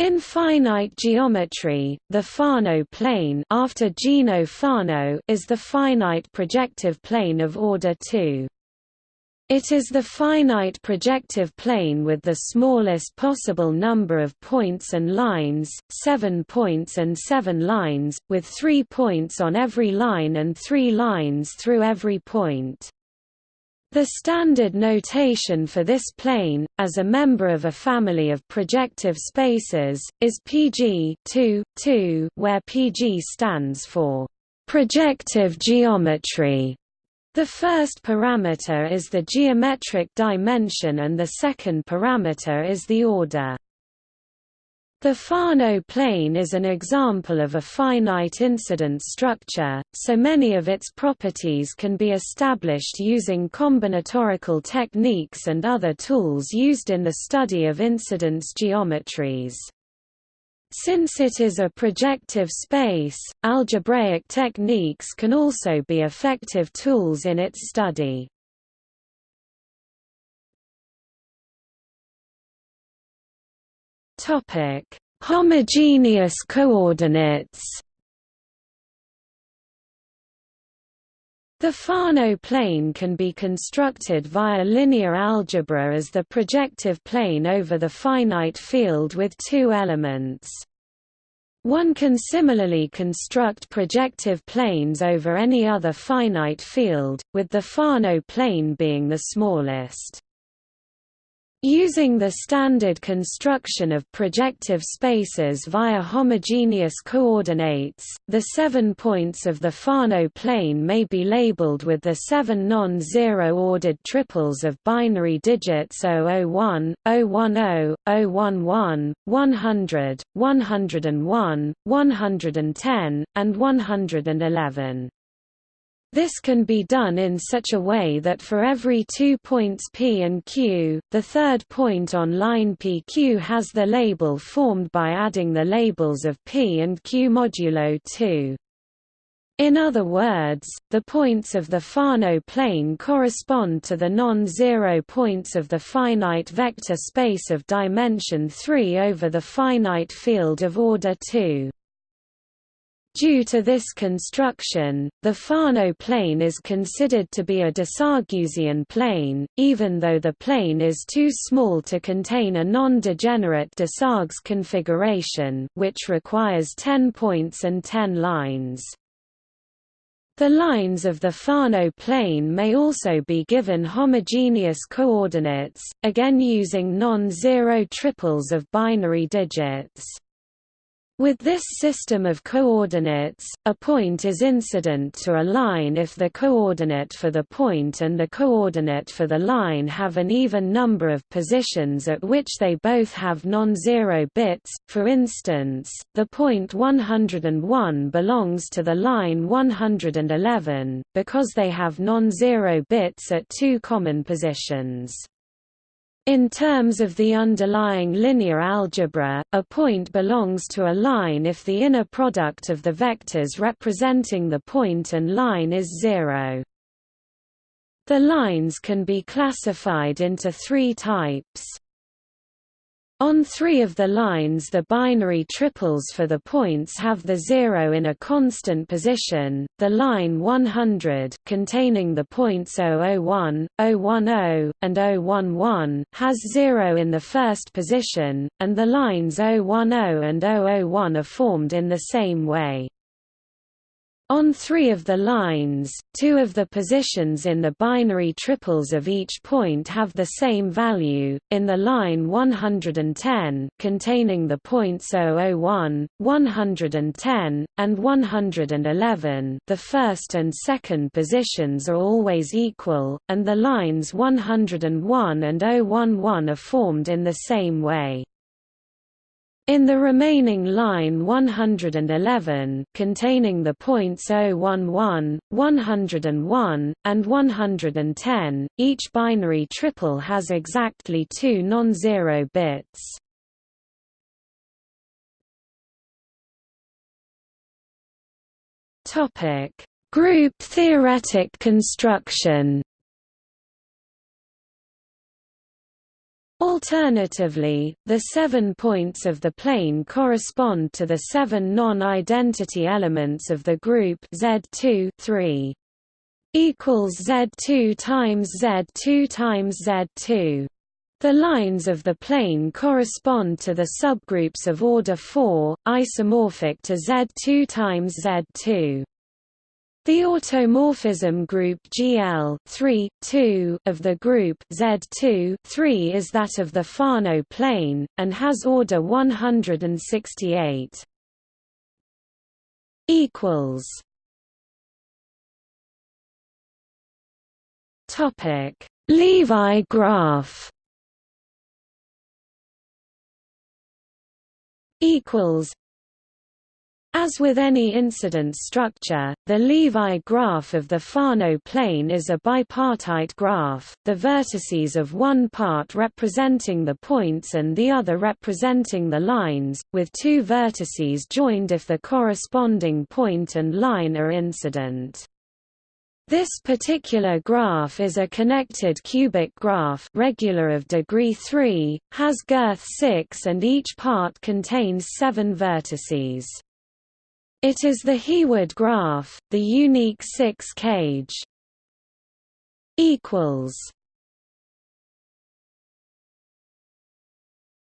In finite geometry, the Fano plane after Gino Fano is the finite projective plane of order 2. It is the finite projective plane with the smallest possible number of points and lines, 7 points and 7 lines, with 3 points on every line and 3 lines through every point. The standard notation for this plane, as a member of a family of projective spaces, is PG 2, 2, where PG stands for projective geometry. The first parameter is the geometric dimension and the second parameter is the order. The Fano plane is an example of a finite incidence structure, so many of its properties can be established using combinatorial techniques and other tools used in the study of incidence geometries. Since it is a projective space, algebraic techniques can also be effective tools in its study. Topic: Homogeneous coordinates. The Fano plane can be constructed via linear algebra as the projective plane over the finite field with two elements. One can similarly construct projective planes over any other finite field, with the Fano plane being the smallest. Using the standard construction of projective spaces via homogeneous coordinates, the seven points of the Fano plane may be labeled with the seven non-zero ordered triples of binary digits 001, 010, 011, 100, 101, 110, and 111. This can be done in such a way that for every two points P and Q, the third point on line PQ has the label formed by adding the labels of P and Q modulo 2. In other words, the points of the Fano plane correspond to the non-zero points of the finite vector space of dimension 3 over the finite field of order 2. Due to this construction, the Fano plane is considered to be a Desarguesian plane, even though the plane is too small to contain a non-degenerate Desargues configuration which requires 10 points and 10 lines. The lines of the Fano plane may also be given homogeneous coordinates, again using non-zero triples of binary digits. With this system of coordinates, a point is incident to a line if the coordinate for the point and the coordinate for the line have an even number of positions at which they both have non-zero bits. For instance, the point 101 belongs to the line 111 because they have non-zero bits at two common positions. In terms of the underlying linear algebra, a point belongs to a line if the inner product of the vectors representing the point and line is zero. The lines can be classified into three types. On three of the lines the binary triples for the points have the zero in a constant position, the line 100 containing the points 001, 010, and 011 has zero in the first position, and the lines 010 and 001 are formed in the same way. On three of the lines, two of the positions in the binary triples of each point have the same value. In the line 110, containing the points 001, 110, and 111, the first and second positions are always equal, and the lines 101 and 011 are formed in the same way. In the remaining line 111, containing the points 011, 101, and 110, each binary triple has exactly two non-zero bits. Topic: Group theoretic construction Alternatively, the seven points of the plane correspond to the seven non-identity elements of the group Z2 3 equals Z2 times Z2 times Z2. The lines of the plane correspond to the subgroups of order 4, isomorphic to Z2 times Z2. The automorphism group GL 3, 2 of the group Z2 3 is that of the Fano plane, and has order 168. Topic. Levi graph. Equals as with any incidence structure, the Levi graph of the Fano plane is a bipartite graph, the vertices of one part representing the points and the other representing the lines, with two vertices joined if the corresponding point and line are incident. This particular graph is a connected cubic graph regular of degree 3, has girth 6 and each part contains seven vertices. It is the Heawood graph, the unique six-cage. Equals.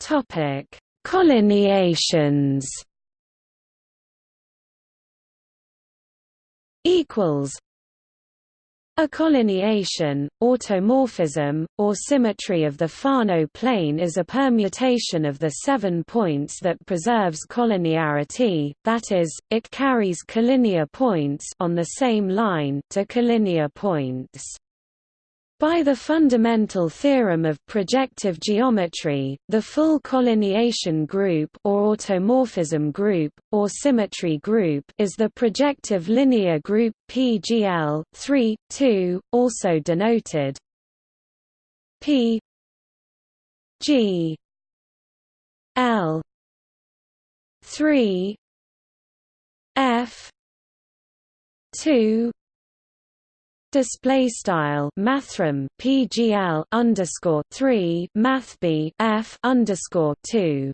Topic: Collineations. Equals. A collineation, automorphism, or symmetry of the Fano plane is a permutation of the seven points that preserves collinearity, that is, it carries collinear points on the same line to collinear points. By the fundamental theorem of projective geometry, the full collineation group or automorphism group, or symmetry group is the projective linear group PGL 3, 2, also denoted P G L 3 F 2 display style mathrm pgl underscore 3 mathb f underscore 2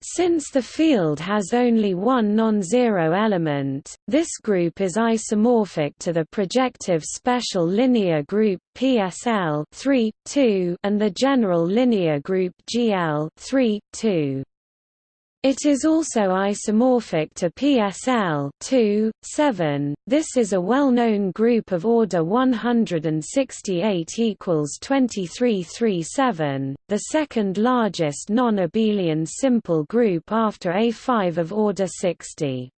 since the field has only one non-zero element, this group is isomorphic to the projective special linear group PSL 3, 2 and the general linear group GL 3, 2. It is also isomorphic to PSL 2, 7. This is a well-known group of order 168 equals 2337, the second largest non-abelian simple group after A5 of order 60.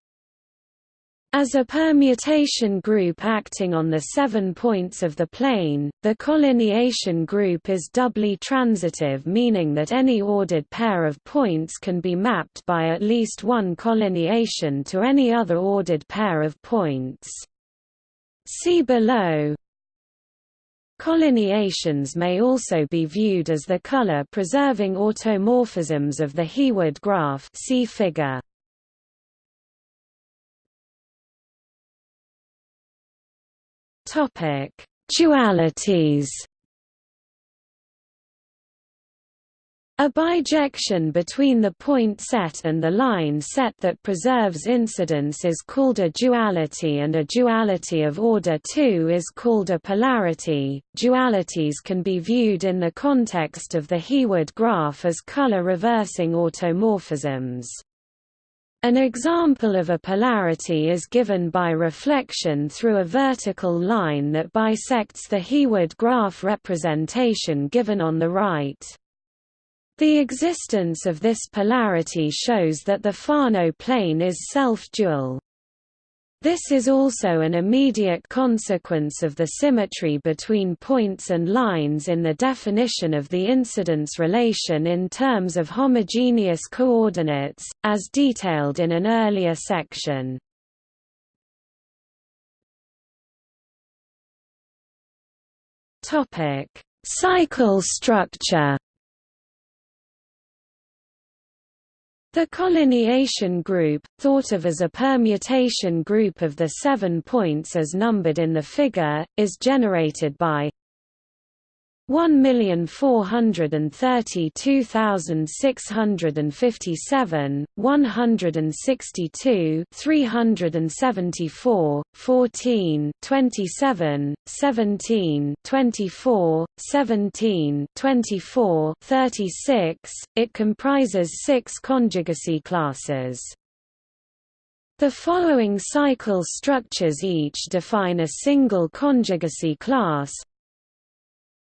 As a permutation group acting on the seven points of the plane, the collineation group is doubly transitive meaning that any ordered pair of points can be mapped by at least one collineation to any other ordered pair of points. See below. Collineations may also be viewed as the color-preserving automorphisms of the Heawood graph see figure. Topic: Dualities. A bijection between the point set and the line set that preserves incidence is called a duality and a duality of order 2 is called a polarity. Dualities can be viewed in the context of the Heawood graph as color reversing automorphisms. An example of a polarity is given by reflection through a vertical line that bisects the Heawood graph representation given on the right. The existence of this polarity shows that the Fano plane is self-dual. This is also an immediate consequence of the symmetry between points and lines in the definition of the incidence relation in terms of homogeneous coordinates, as detailed in an earlier section. Cycle structure The collineation group, thought of as a permutation group of the seven points as numbered in the figure, is generated by one million four hundred and thirty two thousand six hundred and fifty seven, one hundred and sixty two, three hundred and seventy four, fourteen, twenty seven, seventeen, twenty four, seventeen, twenty four, thirty six. It comprises six conjugacy classes. The following cycle structures each define a single conjugacy class,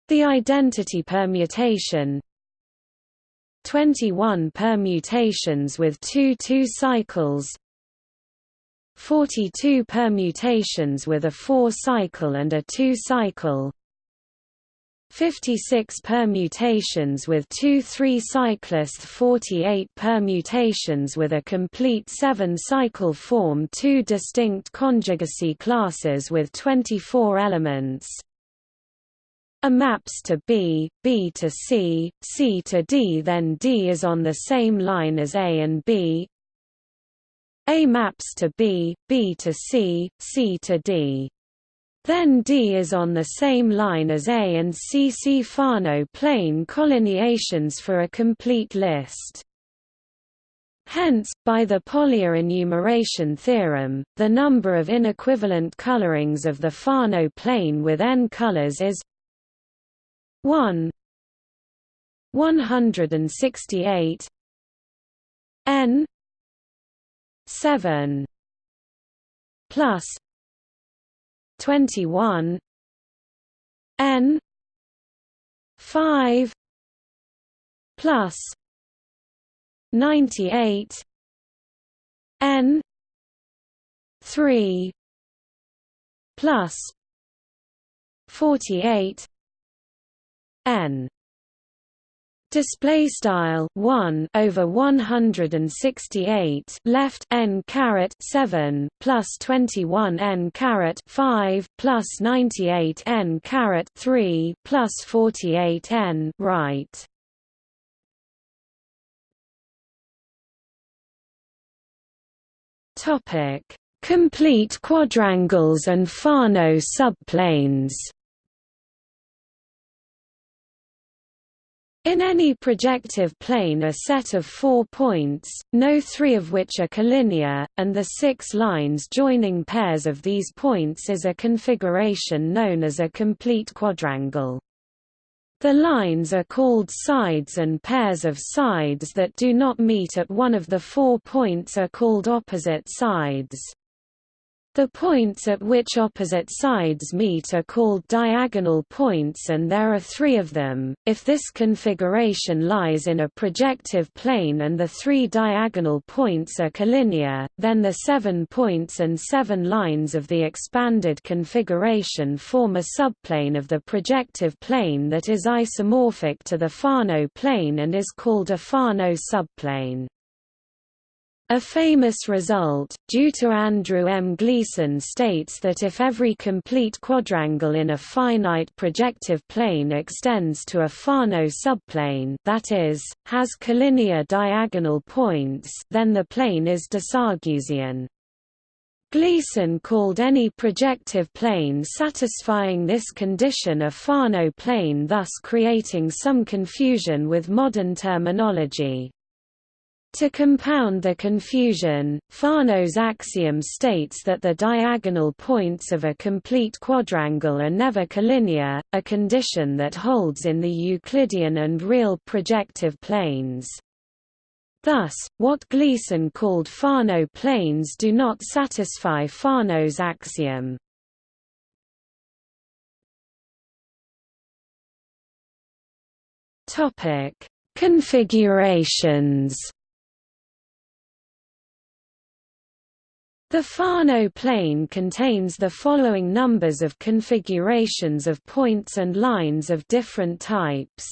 the identity permutation. 21 permutations with two two cycles. 42 permutations with a four cycle and a two cycle. 56 permutations with two three cyclist 48 permutations with a complete seven cycle form two distinct conjugacy classes with 24 elements a maps to B, B to C, C to D then D is on the same line as A and B A maps to B, B to C, C to D. Then D is on the same line as A and C. See Fano plane collineations for a complete list. Hence, by the Polya enumeration theorem, the number of inequivalent colorings of the Fano plane with n colors is 1 168 n 7 plus 21 n 5 plus 98 n 3 plus 48 n. Display style 1 over 168 left n caret 7 plus 21 n caret 5 plus 98 n caret 3 plus 48 n right. Topic. Complete quadrangles and Fano subplanes In any projective plane a set of four points, no three of which are collinear, and the six lines joining pairs of these points is a configuration known as a complete quadrangle. The lines are called sides and pairs of sides that do not meet at one of the four points are called opposite sides. The points at which opposite sides meet are called diagonal points and there are three of them. If this configuration lies in a projective plane and the three diagonal points are collinear, then the seven points and seven lines of the expanded configuration form a subplane of the projective plane that is isomorphic to the Fano plane and is called a Fano subplane. A famous result, due to Andrew M. Gleason states that if every complete quadrangle in a finite projective plane extends to a Fano subplane that is, has collinear diagonal points then the plane is Desarguesian. Gleason called any projective plane satisfying this condition a Fano plane thus creating some confusion with modern terminology. To compound the confusion, Fano's axiom states that the diagonal points of a complete quadrangle are never collinear, a condition that holds in the Euclidean and real projective planes. Thus, what Gleason called Fano planes do not satisfy Fano's axiom. Configurations The Fano plane contains the following numbers of configurations of points and lines of different types.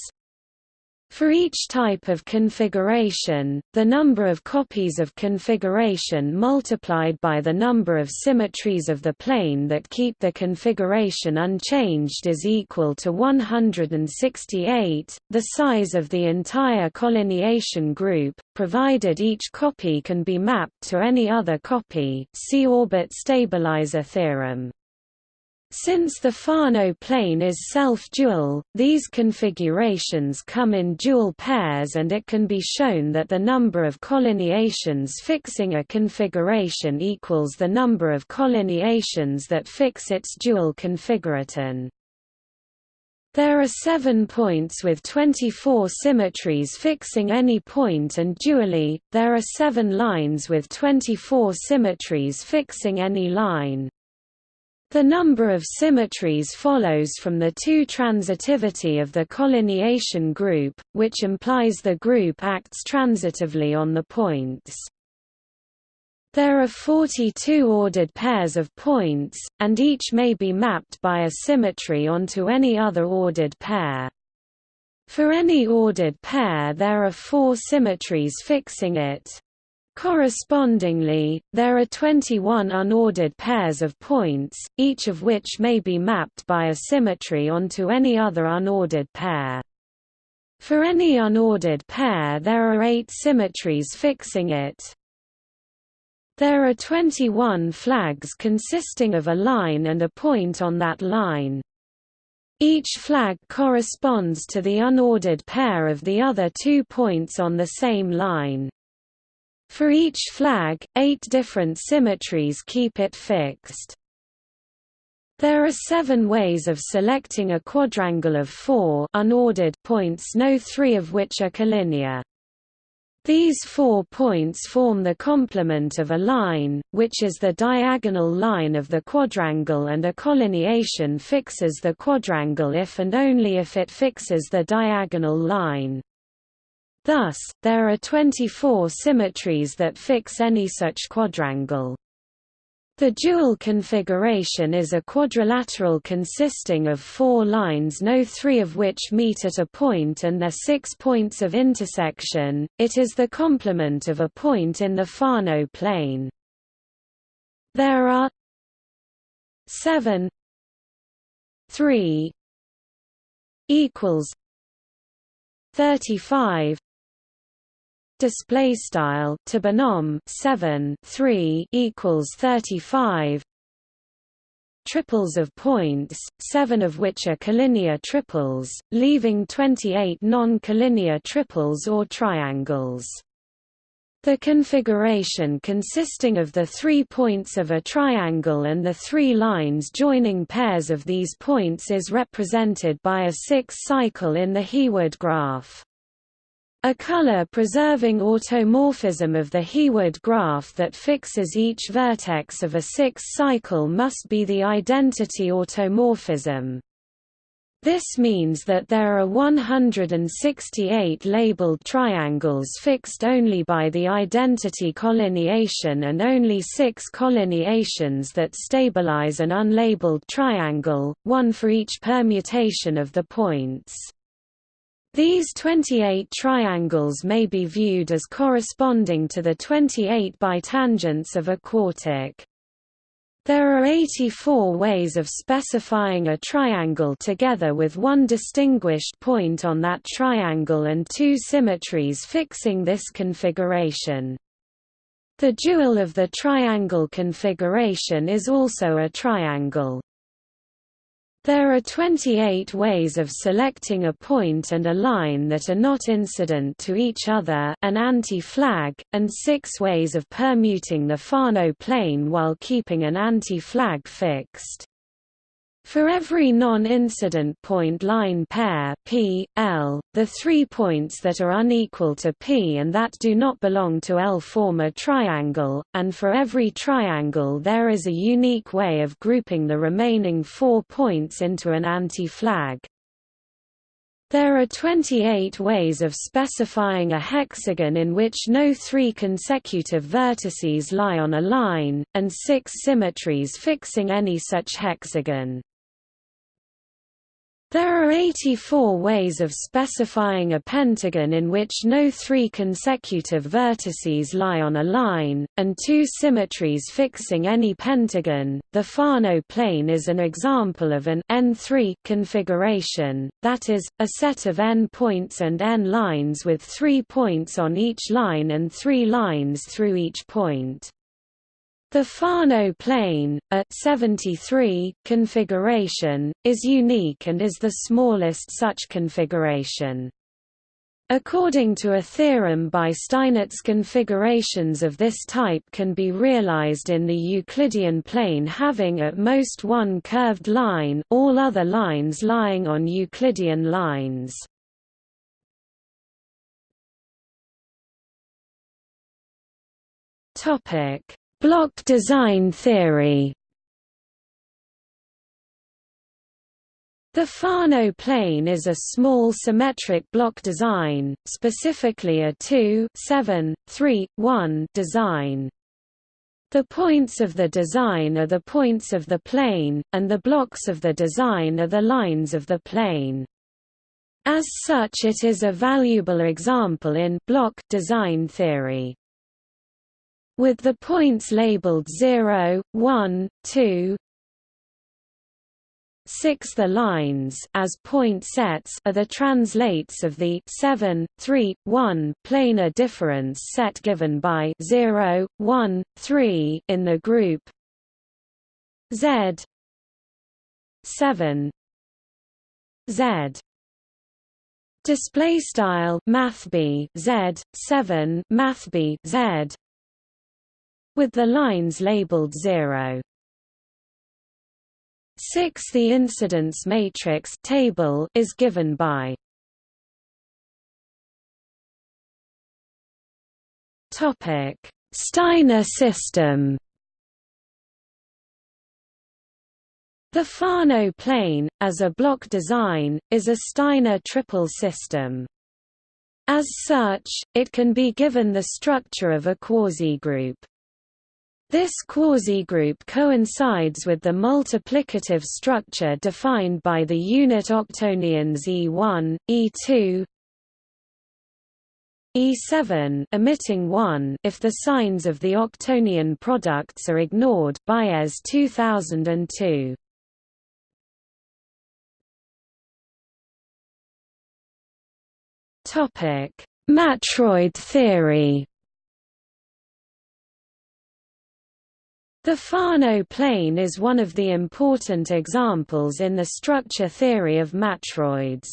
For each type of configuration, the number of copies of configuration multiplied by the number of symmetries of the plane that keep the configuration unchanged is equal to 168, the size of the entire collineation group, provided each copy can be mapped to any other copy see orbit stabilizer theorem. Since the Fano plane is self-dual, these configurations come in dual pairs and it can be shown that the number of collineations fixing a configuration equals the number of collineations that fix its dual configuraton. There are seven points with 24 symmetries fixing any point and dually, there are seven lines with 24 symmetries fixing any line. The number of symmetries follows from the two transitivity of the collineation group, which implies the group acts transitively on the points. There are 42 ordered pairs of points, and each may be mapped by a symmetry onto any other ordered pair. For any ordered pair there are four symmetries fixing it. Correspondingly, there are 21 unordered pairs of points, each of which may be mapped by a symmetry onto any other unordered pair. For any unordered pair there are eight symmetries fixing it. There are 21 flags consisting of a line and a point on that line. Each flag corresponds to the unordered pair of the other two points on the same line. For each flag, eight different symmetries keep it fixed. There are seven ways of selecting a quadrangle of four unordered points no three of which are collinear. These four points form the complement of a line, which is the diagonal line of the quadrangle and a collineation fixes the quadrangle if and only if it fixes the diagonal line. Thus, there are 24 symmetries that fix any such quadrangle. The dual configuration is a quadrilateral consisting of four lines no three of which meet at a point and their six points of intersection, it is the complement of a point in the Fano plane. There are 7 3 equals 35 display style to binom 7 3 equals 35 triples of points 7 of which are collinear triples leaving 28 non-collinear triples or triangles the configuration consisting of the three points of a triangle and the three lines joining pairs of these points is represented by a six-cycle in the Heawood graph. A color-preserving automorphism of the Heawood graph that fixes each vertex of a six-cycle must be the identity automorphism. This means that there are 168 labeled triangles fixed only by the identity collineation and only six collineations that stabilize an unlabeled triangle, one for each permutation of the points. These 28 triangles may be viewed as corresponding to the 28 bitangents of a quartic. There are 84 ways of specifying a triangle together with one distinguished point on that triangle and two symmetries fixing this configuration. The dual of the triangle configuration is also a triangle. There are 28 ways of selecting a point and a line that are not incident to each other an anti-flag, and six ways of permuting the Fano plane while keeping an anti-flag fixed. For every non-incident point-line pair P, L, the three points that are unequal to P and that do not belong to L form a triangle, and for every triangle there is a unique way of grouping the remaining four points into an anti-flag. There are 28 ways of specifying a hexagon in which no three consecutive vertices lie on a line, and six symmetries fixing any such hexagon. There are 84 ways of specifying a pentagon in which no three consecutive vertices lie on a line, and two symmetries fixing any pentagon. The Fano plane is an example of an n3 configuration, that is, a set of n points and n lines with three points on each line and three lines through each point. The Fano plane, a 73 configuration, is unique and is the smallest such configuration. According to a theorem by Steinitz configurations of this type can be realized in the Euclidean plane having at most one curved line all other lines lying on Euclidean lines. Block design theory The Fano plane is a small symmetric block design, specifically a 2 7, 3, 1 design. The points of the design are the points of the plane, and the blocks of the design are the lines of the plane. As such it is a valuable example in block design theory. With the points labeled 0, 1, 2, 6 The lines as point sets are the translates of the 7, 3, 1 planar difference set given by 0, 1, 3 in the group. Z 7 Z. Display style mathb Z 7 mathb Z with the lines labeled 0 6 The incidence matrix table is given by Topic Steiner system The Fano plane, as a block design, is a Steiner triple system. As such, it can be given the structure of a quasi-group. This quasi-group coincides with the multiplicative structure defined by the unit octonions E1, E2, E7 emitting 1 if the signs of the octonion products are ignored Baez 2002 Topic. Matroid theory The Fano plane is one of the important examples in the structure theory of matroids.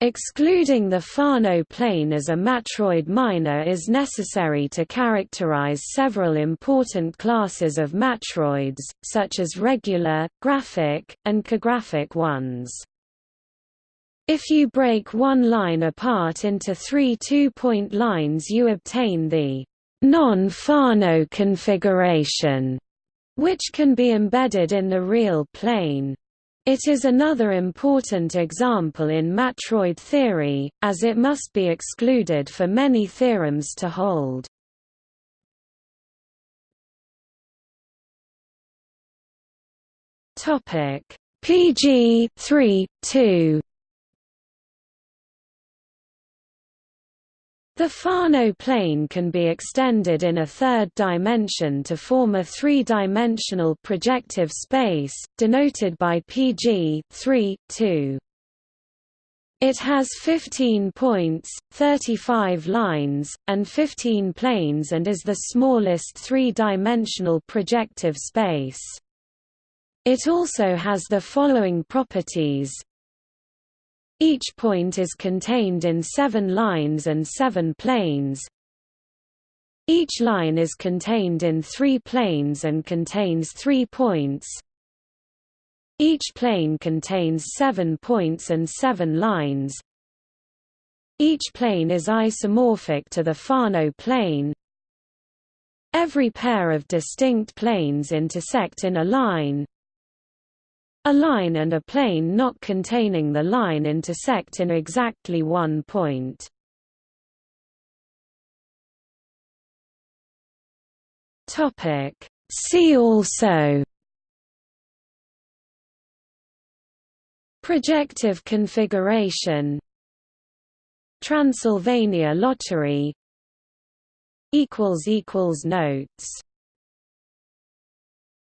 Excluding the Fano plane as a matroid minor is necessary to characterize several important classes of matroids, such as regular, graphic, and cographic ones. If you break one line apart into three two-point lines you obtain the non-Fano configuration, which can be embedded in the real plane. It is another important example in matroid theory, as it must be excluded for many theorems to hold. PG 3, 2 The Fano plane can be extended in a third dimension to form a three-dimensional projective space, denoted by PG 3, 2. It has 15 points, 35 lines, and 15 planes and is the smallest three-dimensional projective space. It also has the following properties each point is contained in seven lines and seven planes. Each line is contained in three planes and contains three points. Each plane contains seven points and seven lines. Each plane is isomorphic to the Fano plane. Every pair of distinct planes intersect in a line. A line and a plane not containing the line intersect in exactly one point. See also. Projective configuration. Transylvania lottery. Notes